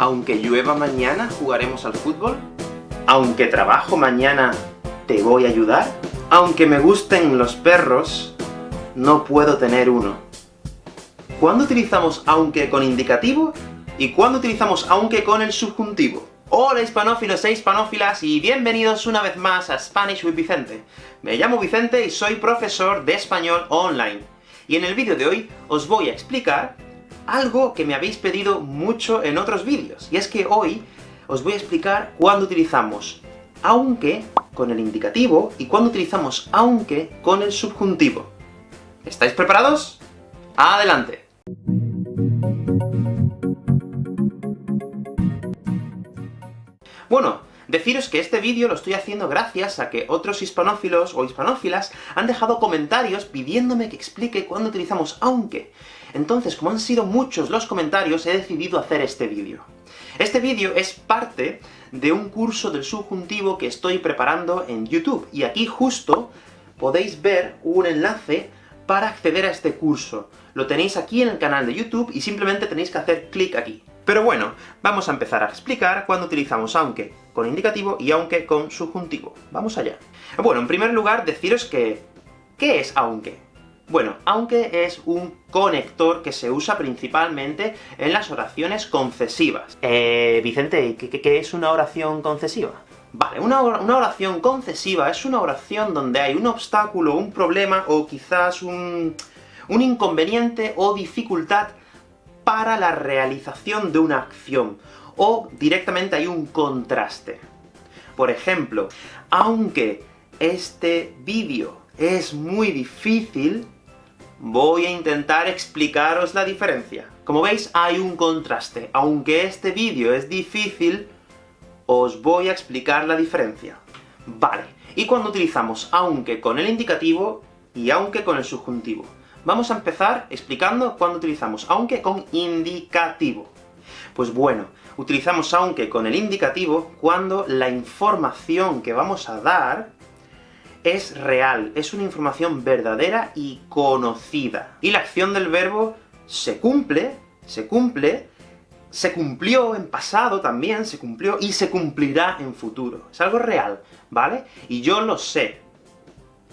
Aunque llueva mañana, jugaremos al fútbol. Aunque trabajo mañana, ¿te voy a ayudar? Aunque me gusten los perros, no puedo tener uno. ¿Cuándo utilizamos aunque con indicativo? ¿Y cuándo utilizamos aunque con el subjuntivo? Hola hispanófilos e hispanófilas, y bienvenidos una vez más a Spanish with Vicente. Me llamo Vicente y soy profesor de español online. Y en el vídeo de hoy os voy a explicar algo que me habéis pedido mucho en otros vídeos, y es que hoy os voy a explicar cuándo utilizamos aunque con el indicativo, y cuándo utilizamos aunque con el subjuntivo. ¿Estáis preparados? ¡Adelante! Bueno, deciros que este vídeo lo estoy haciendo gracias a que otros hispanófilos o hispanófilas han dejado comentarios pidiéndome que explique cuándo utilizamos aunque. Entonces, como han sido muchos los comentarios, he decidido hacer este vídeo. Este vídeo es parte de un curso del subjuntivo que estoy preparando en YouTube, y aquí justo podéis ver un enlace para acceder a este curso. Lo tenéis aquí en el canal de YouTube, y simplemente tenéis que hacer clic aquí. Pero bueno, vamos a empezar a explicar cuándo utilizamos aunque con indicativo y aunque con subjuntivo. Vamos allá. Bueno, en primer lugar, deciros que... ¿qué es aunque? Bueno, aunque es un conector que se usa principalmente en las oraciones concesivas. Eh, Vicente, ¿qué, es una oración concesiva? Vale, una, oración concesiva es una oración donde hay un obstáculo, un problema, o quizás un, un inconveniente o dificultad para la realización de una acción, o directamente hay un contraste. Por ejemplo, aunque este vídeo es muy difícil, voy a intentar explicaros la diferencia. Como veis, hay un contraste. Aunque este vídeo es difícil, os voy a explicar la diferencia. Vale, y cuando utilizamos aunque con el indicativo, y aunque con el subjuntivo. Vamos a empezar explicando cuándo utilizamos aunque con indicativo. Pues bueno, utilizamos aunque con el indicativo cuando la información que vamos a dar es real, es una información verdadera y conocida. Y la acción del verbo se cumple, se cumple, se cumplió en pasado también, se cumplió, y se cumplirá en futuro. Es algo real, ¿vale? Y yo lo sé.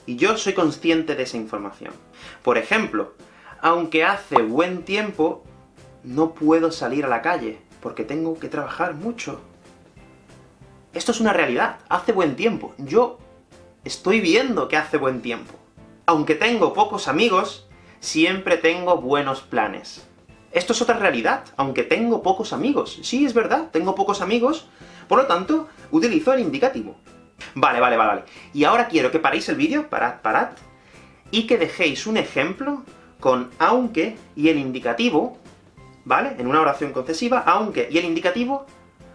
Y yo soy consciente de esa información. Por ejemplo, aunque hace buen tiempo, no puedo salir a la calle, porque tengo que trabajar mucho. Esto es una realidad, hace buen tiempo. Yo estoy viendo que hace buen tiempo. Aunque tengo pocos amigos, siempre tengo buenos planes. Esto es otra realidad, aunque tengo pocos amigos. Sí, es verdad, tengo pocos amigos, por lo tanto, utilizo el indicativo. Vale, vale, vale, vale. Y ahora quiero que paréis el vídeo, parad, parad, y que dejéis un ejemplo con aunque y el indicativo, ¿vale? En una oración concesiva, aunque y el indicativo,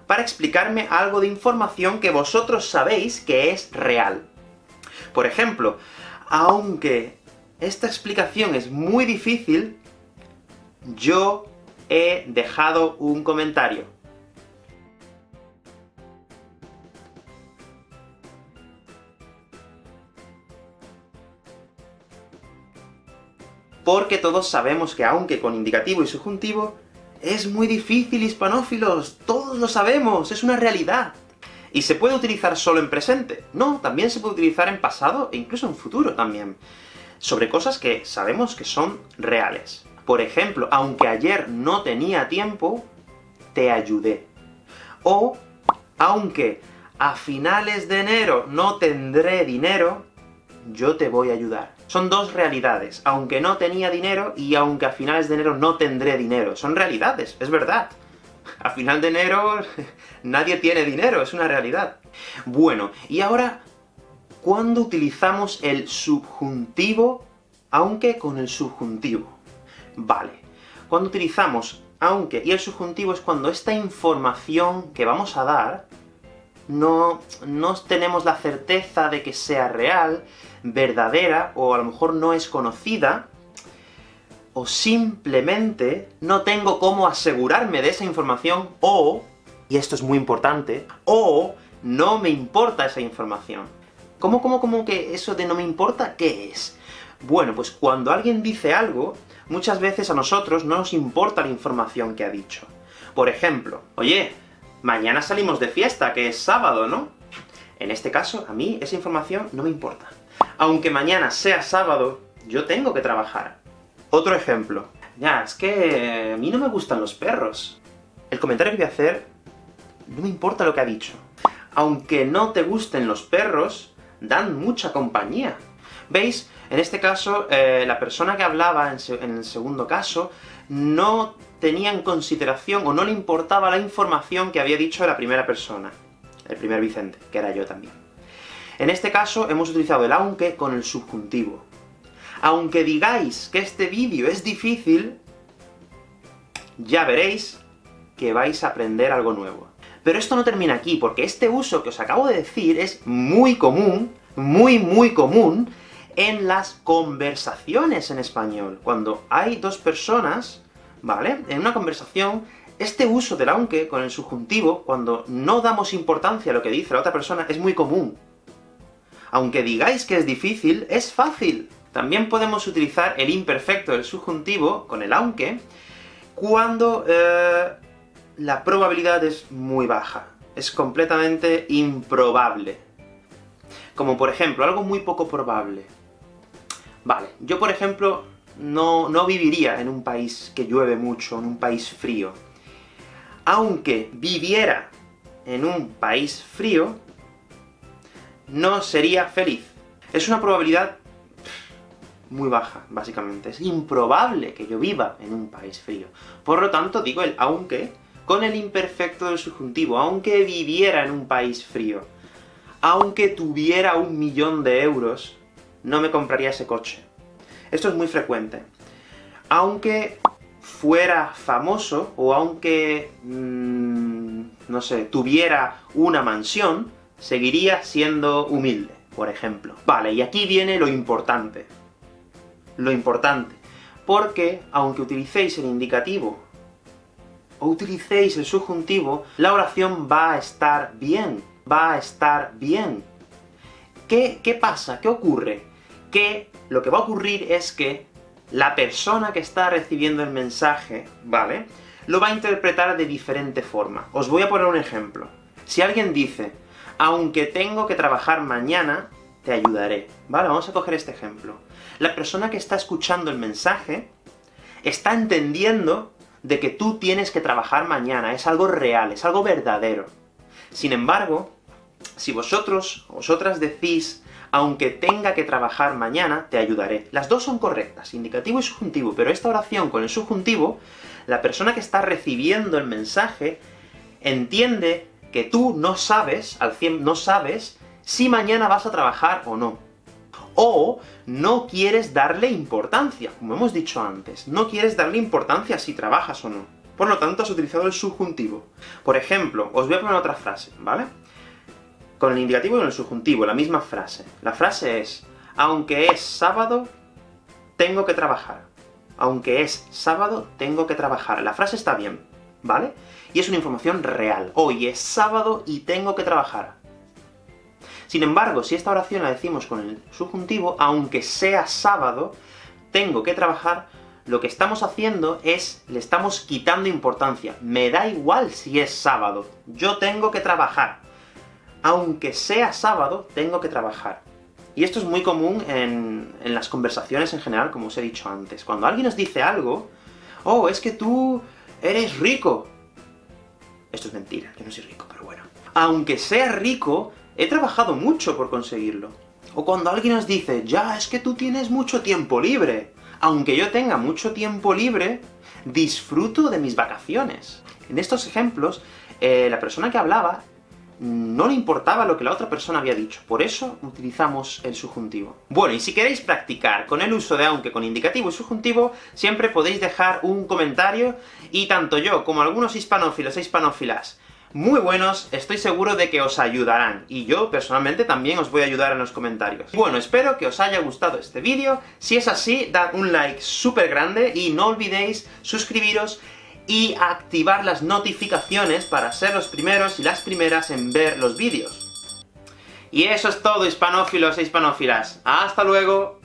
para explicarme algo de información que vosotros sabéis que es real. Por ejemplo, aunque esta explicación es muy difícil, yo he dejado un comentario. Porque todos sabemos que aunque con indicativo y subjuntivo, es muy difícil, hispanófilos, todos lo sabemos, es una realidad. ¿Y se puede utilizar solo en presente? No, también se puede utilizar en pasado, e incluso en futuro también. Sobre cosas que sabemos que son reales. Por ejemplo, aunque ayer no tenía tiempo, te ayudé. O, aunque a finales de enero no tendré dinero, yo te voy a ayudar. Son dos realidades, aunque no tenía dinero, y aunque a finales de enero no tendré dinero. Son realidades, es verdad a final de enero nadie tiene dinero, es una realidad. Bueno, y ahora, ¿cuándo utilizamos el subjuntivo, aunque con el subjuntivo? Vale, cuando utilizamos aunque y el subjuntivo es cuando esta información que vamos a dar no, no tenemos la certeza de que sea real, verdadera, o a lo mejor no es conocida, o simplemente no tengo cómo asegurarme de esa información, o, y esto es muy importante, o no me importa esa información. ¿Cómo, cómo, cómo que eso de no me importa, qué es? Bueno, pues cuando alguien dice algo, muchas veces a nosotros no nos importa la información que ha dicho. Por ejemplo, oye, mañana salimos de fiesta, que es sábado, ¿no? En este caso, a mí esa información no me importa. Aunque mañana sea sábado, yo tengo que trabajar. Otro ejemplo. Ya, es que a mí no me gustan los perros. El comentario que voy a hacer, no me importa lo que ha dicho. Aunque no te gusten los perros, dan mucha compañía. ¿Veis? En este caso, eh, la persona que hablaba, en, el segundo caso, no tenía en consideración, o no le importaba la información que había dicho la primera persona, el primer Vicente, que era yo también. En este caso, hemos utilizado el aunque con el subjuntivo. Aunque digáis que este vídeo es difícil, ya veréis que vais a aprender algo nuevo. Pero esto no termina aquí, porque este uso que os acabo de decir es muy común, muy muy común, en las conversaciones en español. Cuando hay dos personas, ¿vale?, en una conversación, este uso del aunque con el subjuntivo, cuando no damos importancia a lo que dice la otra persona, es muy común. Aunque digáis que es difícil, es fácil. También podemos utilizar el imperfecto del subjuntivo, con el aunque, cuando eh, la probabilidad es muy baja. Es completamente improbable. Como por ejemplo, algo muy poco probable. Vale, yo por ejemplo, no, no viviría en un país que llueve mucho, en un país frío. Aunque viviera en un país frío, no sería feliz. Es una probabilidad muy baja, básicamente. Es improbable que yo viva en un país frío. Por lo tanto, digo el aunque con el imperfecto del subjuntivo, aunque viviera en un país frío, aunque tuviera un millón de euros, no me compraría ese coche. Esto es muy frecuente. Aunque fuera famoso, o aunque, mmm, no sé, tuviera una mansión, seguiría siendo humilde, por ejemplo. Vale, y aquí viene lo importante. Lo importante. Porque, aunque utilicéis el indicativo o utilicéis el subjuntivo, la oración va a estar bien, va a estar bien. ¿Qué, qué pasa? ¿Qué ocurre? Que lo que va a ocurrir es que la persona que está recibiendo el mensaje, ¿vale?, lo va a interpretar de diferente forma. Os voy a poner un ejemplo. Si alguien dice, aunque tengo que trabajar mañana, te ayudaré. Vale, vamos a coger este ejemplo. La persona que está escuchando el mensaje está entendiendo de que tú tienes que trabajar mañana, es algo real, es algo verdadero. Sin embargo, si vosotros, vosotras decís, aunque tenga que trabajar mañana, te ayudaré. Las dos son correctas, indicativo y subjuntivo, pero esta oración con el subjuntivo, la persona que está recibiendo el mensaje entiende que tú no sabes, al 100 no sabes, si mañana vas a trabajar o no o no quieres darle importancia, como hemos dicho antes. No quieres darle importancia si trabajas o no. Por lo tanto, has utilizado el subjuntivo. Por ejemplo, os voy a poner otra frase, ¿vale? Con el indicativo y con el subjuntivo, la misma frase. La frase es, aunque es sábado, tengo que trabajar. Aunque es sábado, tengo que trabajar. La frase está bien, ¿vale? Y es una información real. Hoy es sábado y tengo que trabajar. Sin embargo, si esta oración la decimos con el subjuntivo, aunque sea sábado, tengo que trabajar, lo que estamos haciendo es, le estamos quitando importancia. Me da igual si es sábado, yo tengo que trabajar. Aunque sea sábado, tengo que trabajar. Y esto es muy común en, en las conversaciones en general, como os he dicho antes. Cuando alguien nos dice algo, oh, es que tú eres rico. Esto es mentira, yo no soy rico, pero bueno. Aunque sea rico, he trabajado mucho por conseguirlo. O cuando alguien nos dice, ya, es que tú tienes mucho tiempo libre. Aunque yo tenga mucho tiempo libre, disfruto de mis vacaciones. En estos ejemplos, eh, la persona que hablaba no le importaba lo que la otra persona había dicho, por eso utilizamos el subjuntivo. Bueno, y si queréis practicar con el uso de aunque con indicativo y subjuntivo, siempre podéis dejar un comentario, y tanto yo como algunos hispanófilos e hispanófilas muy buenos, estoy seguro de que os ayudarán, y yo personalmente también os voy a ayudar en los comentarios. Bueno, espero que os haya gustado este vídeo, si es así, dad un like súper grande, y no olvidéis suscribiros y activar las notificaciones para ser los primeros y las primeras en ver los vídeos. Y eso es todo, hispanófilos e hispanófilas. ¡Hasta luego!